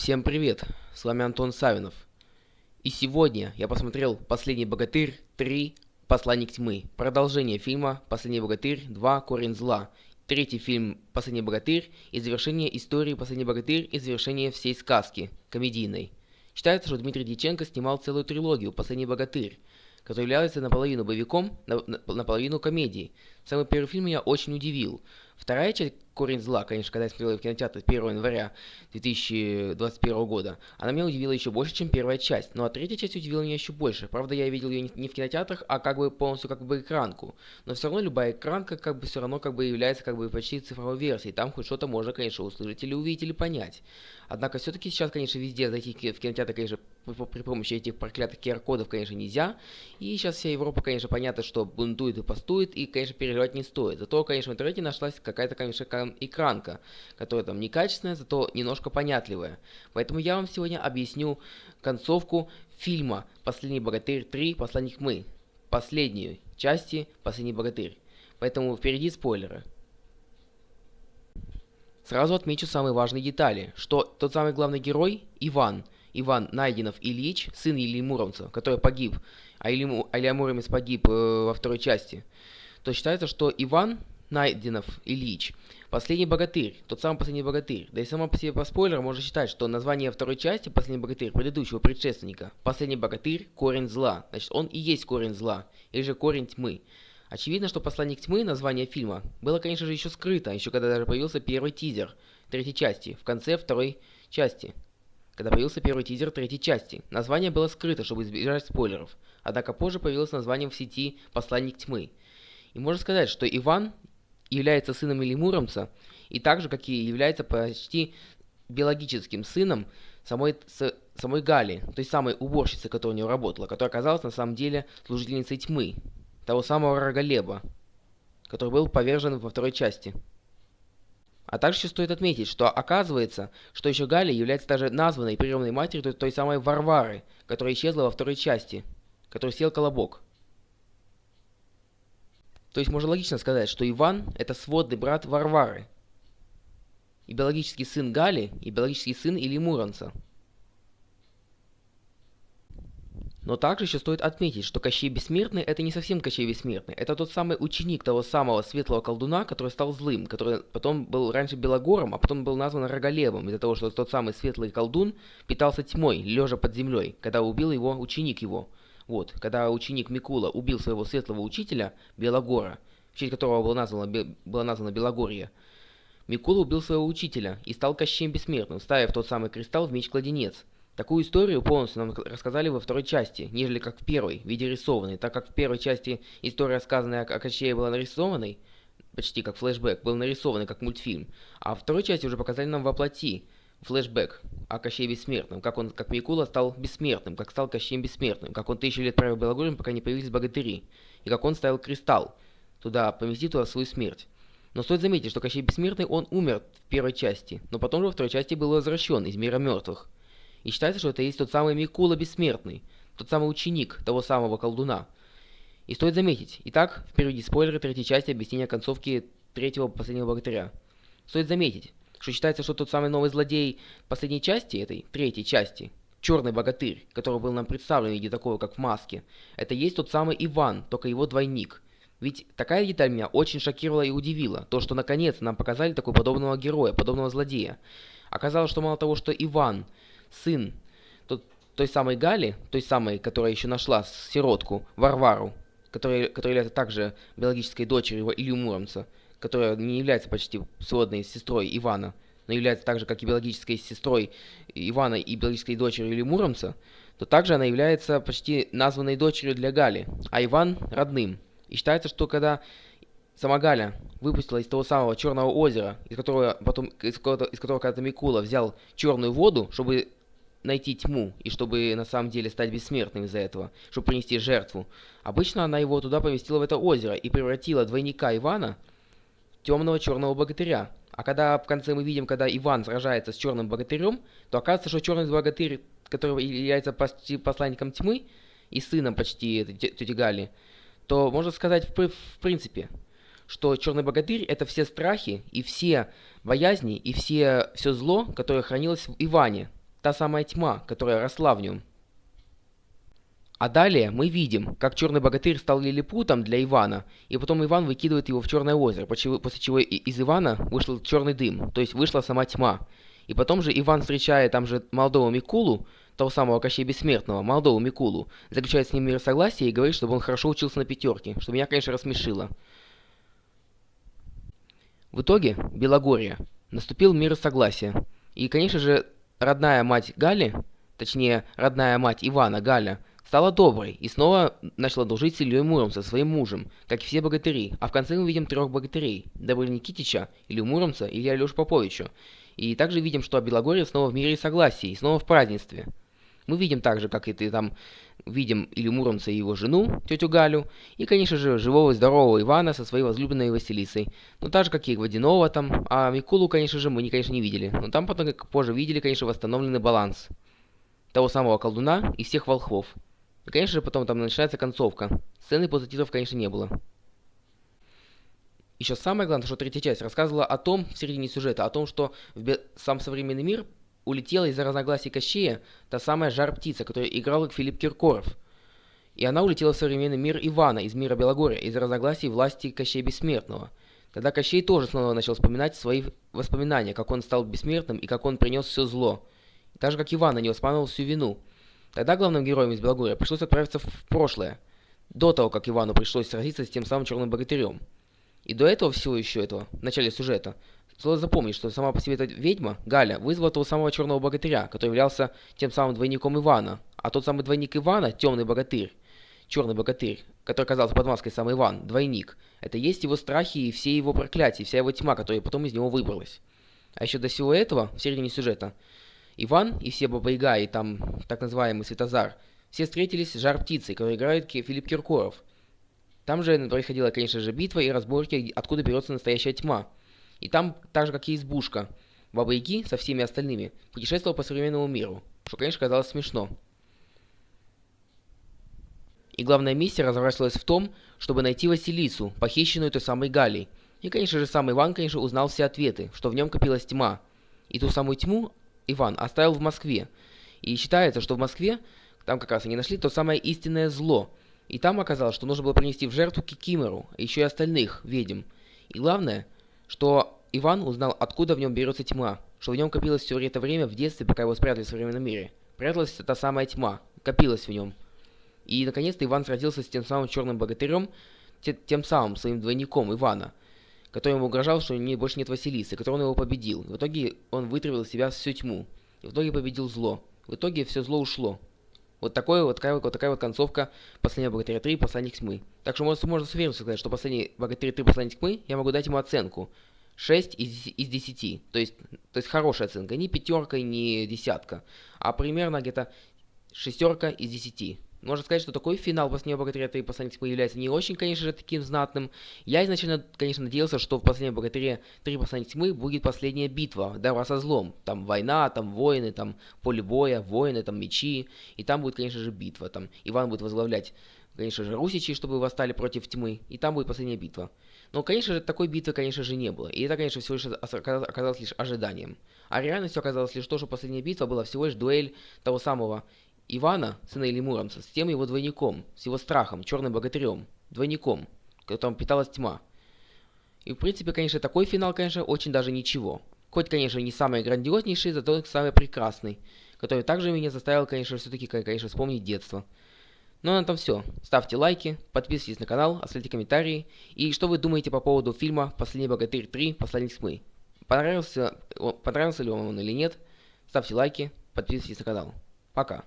Всем привет, с вами Антон Савинов. И сегодня я посмотрел «Последний богатырь 3. Посланник тьмы», продолжение фильма «Последний богатырь 2. Корень зла», третий фильм «Последний богатырь» и завершение истории «Последний богатырь» и завершение всей сказки, комедийной. Считается, что Дмитрий Дьяченко снимал целую трилогию «Последний богатырь», который является наполовину боевиком, наполовину комедией. Самый первый фильм меня очень удивил. Вторая часть «Корень зла», конечно, когда я смотрел в кинотеатре 1 января 2021 года, она меня удивила еще больше, чем первая часть. Ну а третья часть удивила меня еще больше. Правда, я видел ее не в кинотеатрах, а как бы полностью как бы экранку. Но все равно любая экранка как бы все равно как бы является как бы почти цифровой версией. Там хоть что-то можно, конечно, услышать или увидеть, или понять. Однако все-таки сейчас, конечно, везде зайти в кинотеатр, конечно, при помощи этих проклятых QR-кодов, конечно, нельзя. И сейчас вся Европа, конечно, понятно, что бунтует и постует, и, конечно, переживать не стоит. Зато, конечно, в интернете нашлась какая-то, конечно, экранка, которая там некачественная, зато немножко понятливая. Поэтому я вам сегодня объясню концовку фильма «Последний богатырь 3. Посланник мы». Последнюю части «Последний богатырь». Поэтому впереди спойлеры. Сразу отмечу самые важные детали, что тот самый главный герой, Иван, Иван Найденов Ильич, сын Ильи Муромца, который погиб, а Илья Муромец погиб э, во второй части, то считается, что Иван Найденов Ильич. Последний богатырь, тот самый последний богатырь. Да и само по себе по спойлеру можно считать, что название второй части «Последний богатырь» предыдущего предшественника «Последний богатырь. Корень зла». Значит, он и есть корень зла, или же корень тьмы. Очевидно, что «Посланник тьмы» название фильма было, конечно же, еще скрыто, еще когда даже появился первый тизер третьей части, в конце второй части. Когда появился первый тизер третьей части, название было скрыто, чтобы избежать спойлеров. Однако позже появилось название в сети «Посланник тьмы». И можно сказать, что Иван является сыном Илимуромца, и так же, как и является почти биологическим сыном самой, с, самой Гали, той самой уборщицы, которая у него работала, которая оказалась на самом деле служительницей тьмы, того самого Рогалеба, который был повержен во второй части. А также стоит отметить, что оказывается, что еще Галя является даже названной приемной матерью той, той самой Варвары, которая исчезла во второй части, который съел колобок. То есть можно логично сказать, что Иван – это сводный брат Варвары, и биологический сын Гали, и биологический сын Или Муромца. Но также еще стоит отметить, что Кощей Бессмертный это не совсем Кощей Бессмертный, это тот самый ученик того самого светлого колдуна, который стал злым, который потом был раньше Белогором, а потом был назван Роголевым, из-за того, что тот самый светлый колдун питался тьмой, лежа под землей, когда убил его ученик его – вот, когда ученик Микула убил своего светлого учителя, Белогора, в честь которого было названо, было названо Белогорье, Микула убил своего учителя и стал Кощеем Бессмертным, ставив тот самый кристалл в меч-кладенец. Такую историю полностью нам рассказали во второй части, нежели как в первой, в виде рисованной, так как в первой части история, рассказанная о Кощее, была нарисованной, почти как флешбэк, был нарисованный как мультфильм, а во второй части уже показали нам воплоти, флешбэк о Кощее Бессмертном, как он, как Микула стал бессмертным, как стал Кощеем Бессмертным, как он тысячу лет правил Белогорьем, пока не появились богатыри, и как он ставил кристалл, туда, поместить туда свою смерть. Но стоит заметить, что Кощей Бессмертный, он умер в первой части, но потом же во второй части был возвращен из мира мертвых. И считается, что это есть тот самый Микула Бессмертный, тот самый ученик того самого колдуна. И стоит заметить, итак, впереди спойлеры третьей части объяснения концовки третьего последнего богатыря. Стоит заметить, что считается, что тот самый новый злодей последней части, этой третьей части, черный богатырь, который был нам представлен в виде такого, как в маске, это есть тот самый Иван, только его двойник. Ведь такая деталь меня очень шокировала и удивила, то, что наконец нам показали такого подобного героя, подобного злодея. Оказалось, что мало того, что Иван, сын тот, той самой Гали, той самой, которая еще нашла сиротку, Варвару, которая, которая является также биологической дочерью Илью Муромца, которая не является почти сводной сестрой Ивана, но является также, как и биологической сестрой Ивана и биологической дочерью или Муромца, то также она является почти названной дочерью для Гали, а Иван – родным. И считается, что когда сама Галя выпустила из того самого Черного озера, из которого потом, из которого, из которого когда-то Микула взял черную воду, чтобы найти тьму, и чтобы на самом деле стать бессмертным из-за этого, чтобы принести жертву. Обычно она его туда поместила в это озеро и превратила двойника Ивана темного черного богатыря. А когда в конце мы видим, когда Иван сражается с черным богатырем, то оказывается, что черный богатырь, который является почти посланником тьмы и сыном почти тети Гали, то можно сказать в, в принципе, что черный богатырь это все страхи и все боязни и все, все зло, которое хранилось в Иване, та самая тьма, которая росла в нем. А далее мы видим, как черный богатырь стал лилипутом для Ивана, и потом Иван выкидывает его в черное озеро, после чего из Ивана вышел черный дым, то есть вышла сама тьма. И потом же Иван, встречая там же молодого Микулу, того самого Кощея Бессмертного, молодого Микулу, заключает с ним мир согласия и говорит, чтобы он хорошо учился на пятерке, что меня, конечно, рассмешило. В итоге, Белогорье, наступил мир согласия. И, конечно же, родная мать Гали, точнее, родная мать Ивана, Галя, стала доброй и снова начала дружить с Ильей Муромцем, своим мужем, как и все богатыри. А в конце мы видим трех богатырей – Добры Никитича, Илью Муромца и Алешу Поповичу. И также видим, что Белогорье снова в мире и согласии, и снова в празднестве. Мы видим также, как и ты там, видим Илью Муромца и его жену, тетю Галю, и, конечно же, живого и здорового Ивана со своей возлюбленной Василисой. Ну, так же, как и Водянова там, а Микулу, конечно же, мы, конечно, не видели. Но там потом, как позже видели, конечно, восстановленный баланс того самого колдуна и всех волхвов. И, конечно же, потом там начинается концовка. Сцены после титров, конечно, не было. Еще самое главное, что третья часть рассказывала о том, в середине сюжета, о том, что в сам современный мир улетела из-за разногласий Кощея та самая жар-птица, которую играл Филипп Киркоров. И она улетела в современный мир Ивана из мира Белогория из-за разногласий власти Кощея Бессмертного. Тогда Кощей тоже снова начал вспоминать свои воспоминания, как он стал бессмертным и как он принес все зло. Так же, как Иван, не воспоминал всю вину. Тогда главным героем из Белогория пришлось отправиться в прошлое, до того, как Ивану пришлось сразиться с тем самым черным богатырем. И до этого всего еще этого, в начале сюжета, стоит запомнить, что сама по себе эта ведьма, Галя, вызвала того самого черного богатыря, который являлся тем самым двойником Ивана. А тот самый двойник Ивана, темный богатырь, черный богатырь, который оказался под маской сам Иван, двойник, это есть его страхи и все его проклятия, вся его тьма, которая потом из него выбралась. А еще до всего этого, в середине сюжета, Иван и все Баба Яга и там так называемый Светозар, все встретились с жар-птицей, который играет Филипп Киркоров. Там же происходила, конечно же, битва и разборки, откуда берется настоящая тьма. И там, так же как и избушка, Баба Яги со всеми остальными путешествовал по современному миру, что, конечно, казалось смешно. И главная миссия разворачивалась в том, чтобы найти Василису, похищенную той самой Галей. И, конечно же, сам Иван, конечно, узнал все ответы, что в нем копилась тьма. И ту самую тьму Иван оставил в Москве. И считается, что в Москве, там как раз они нашли то самое истинное зло – и там оказалось, что нужно было принести в жертву Кикимору, а еще и остальных ведьм. И главное, что Иван узнал, откуда в нем берется тьма, что в нем копилось все это время в детстве, пока его спрятали в современном мире. Пряталась та самая тьма, копилась в нем. И наконец-то Иван сразился с тем самым черным богатырем, тем самым своим двойником Ивана, который ему угрожал, что у него больше нет Василисы, который он его победил. В итоге он вытравил из себя всю тьму. И в итоге победил зло. В итоге все зло ушло. Вот, такое, вот, такая, вот такая вот концовка «Последнего богатыря 3. Посланник тьмы». Так что можно, можно с уверенностью сказать, что «Последний богатырь 3. Посланник тьмы» я могу дать ему оценку 6 из, из 10. То есть, то есть хорошая оценка, не пятерка, не десятка, а примерно где-то шестерка из 10. Можно сказать, что такой финал «Последнего богатыря 3. Посланник тьмы» является не очень, конечно же, таким знатным. Я изначально, конечно, надеялся, что в «Последнем богатыре 3. Посланник тьмы» будет последняя битва, добра со злом. Там война, там воины, там поле боя, воины, там мечи. И там будет, конечно же, битва. Там Иван будет возглавлять, конечно же, русичи, чтобы восстали против тьмы. И там будет последняя битва. Но, конечно же, такой битвы, конечно же, не было. И это, конечно, всего лишь оказалось лишь ожиданием. А реальностью оказалось лишь то, что последняя битва была всего лишь дуэль того самого Ивана, сына Ильи Муромца, с тем его двойником, с его страхом, черным богатырем, двойником, которым питалась тьма. И в принципе, конечно, такой финал, конечно, очень даже ничего. Хоть, конечно, не самый грандиознейший, зато самый прекрасный, который также меня заставил, конечно, все-таки, конечно, вспомнить детство. Ну а на этом все. Ставьте лайки, подписывайтесь на канал, оставляйте комментарии. И что вы думаете по поводу фильма «Последний богатырь 3. Посланник тьмы»? Понравился, понравился ли он или нет? Ставьте лайки, подписывайтесь на канал. Пока.